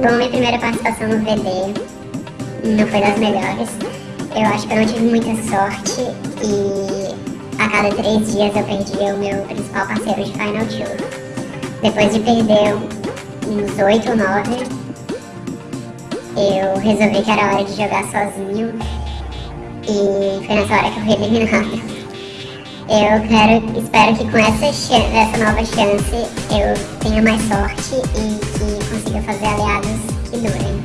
própria participação no VD não foi das melhores. Eu acho que eu não tive muita sorte e a cada três dias eu perdia o meu principal parceiro de Final Tour. Depois de perder uns oito ou nove, eu resolvi que era hora de jogar sozinho e foi nessa hora que eu fui eliminado. Eu quero, espero que com essa, essa nova chance eu tenha mais sorte e que consiga fazer aliados que durem.